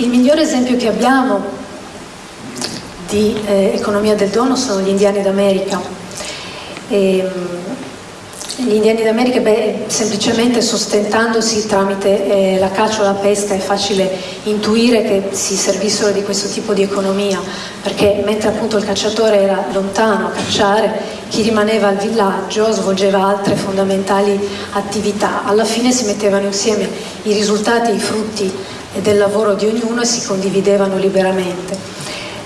il migliore esempio che abbiamo di eh, economia del dono sono gli indiani d'America. E, gli indiani d'America, semplicemente sostentandosi tramite eh, la caccia o la pesca è facile intuire che si servissero di questo tipo di economia, perché mentre appunto il cacciatore era lontano a cacciare, chi rimaneva al villaggio svolgeva altre fondamentali attività. Alla fine si mettevano insieme i risultati, i frutti del lavoro di ognuno e si condividevano liberamente.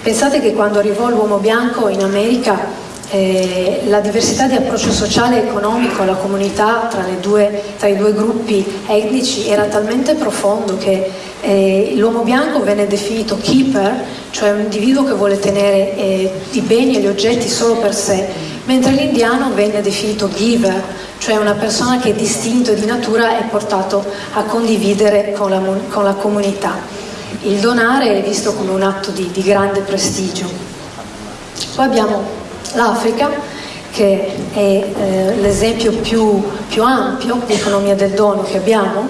Pensate che quando arrivò l'uomo bianco in America eh, la diversità di approccio sociale e economico alla comunità tra, due, tra, i due gruppi etnici era talmente profondo che eh, l'uomo bianco venne definito keeper, cioè un individuo che vuole tenere eh, i beni e gli oggetti solo per sé, mentre l'indiano venne definito giver, cioè una persona che è distinto di natura e portato a condividere con la, con la comunità. Il donare è visto come un atto di, di grande prestigio. Poi abbiamo l'Africa che è eh, l'esempio più, più, ampio di economia del dono che abbiamo,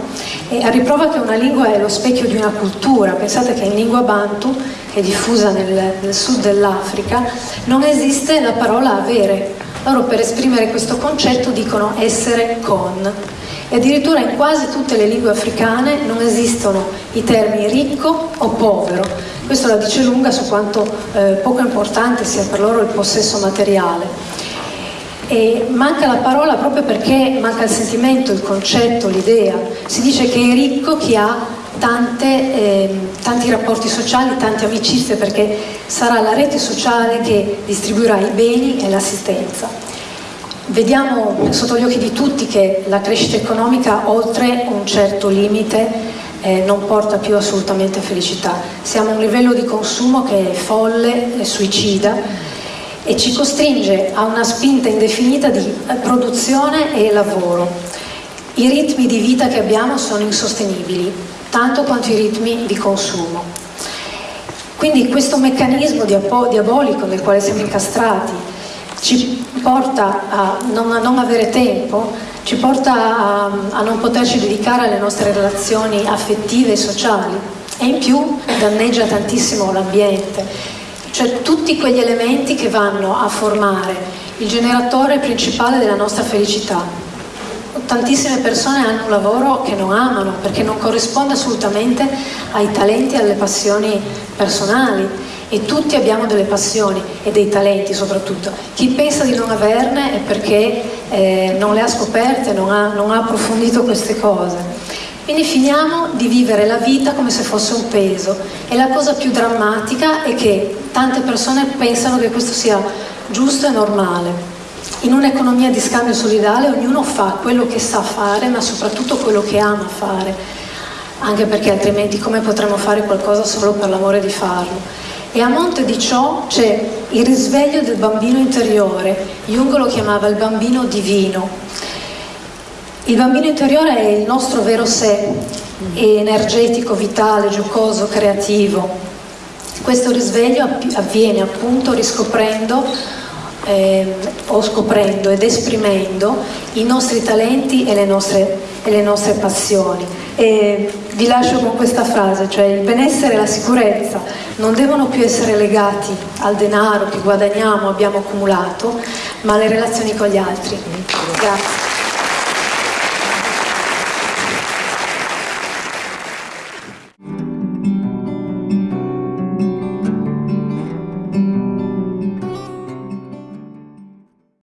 e a riprova che una lingua è lo specchio di una cultura. Pensate che in lingua bantu, che è diffusa nel, nel sud dell'Africa, non esiste la parola avere. Loro per esprimere questo concetto dicono essere con. E addirittura in quasi tutte le lingue africane non esistono i termini ricco o povero, questo la dice lunga su quanto eh, poco importante sia per loro il possesso materiale. E manca la parola proprio perché manca il sentimento, il concetto, l'idea. Si dice che è ricco chi ha tante, eh, tanti rapporti sociali, tante amicizie, perché sarà la rete sociale che distribuirà i beni e l'assistenza. Vediamo sotto gli occhi di tutti che la crescita economica oltre un certo limite eh, non porta più assolutamente felicità. Siamo a un livello di consumo che è folle, è suicida e ci costringe a una spinta indefinita di eh, produzione e lavoro. I ritmi di vita che abbiamo sono insostenibili, tanto quanto i ritmi di consumo. Quindi questo meccanismo diabolico nel quale siamo incastrati ci porta a non, a non avere tempo, ci porta a, a non poterci dedicare alle nostre relazioni affettive e sociali e in più danneggia tantissimo l'ambiente, cioè tutti quegli elementi che vanno a formare il generatore principale della nostra felicità. Tantissime persone hanno un lavoro che non amano perché non corrisponde assolutamente ai talenti e alle passioni personali e tutti abbiamo delle passioni e dei talenti soprattutto. Chi pensa di non averne è perché eh, non le ha scoperte, non ha, non ha approfondito queste cose. Quindi finiamo di vivere la vita come se fosse un peso e la cosa più drammatica è che tante persone pensano che questo sia giusto e normale. In un'economia di scambio solidale ognuno fa quello che sa fare ma soprattutto quello che ama fare, anche perché altrimenti come potremmo fare qualcosa solo per l'amore di farlo? E a monte di ciò c'è il risveglio del bambino interiore, Jung lo chiamava il bambino divino. Il bambino interiore è il nostro vero sé, energetico, vitale, giocoso, creativo. Questo risveglio avviene appunto riscoprendo eh, o scoprendo ed esprimendo i nostri talenti e le nostre, e le nostre passioni. E vi lascio con questa frase, cioè il benessere e la sicurezza non devono più essere legati al denaro che guadagniamo, abbiamo accumulato, ma alle relazioni con gli altri. Grazie.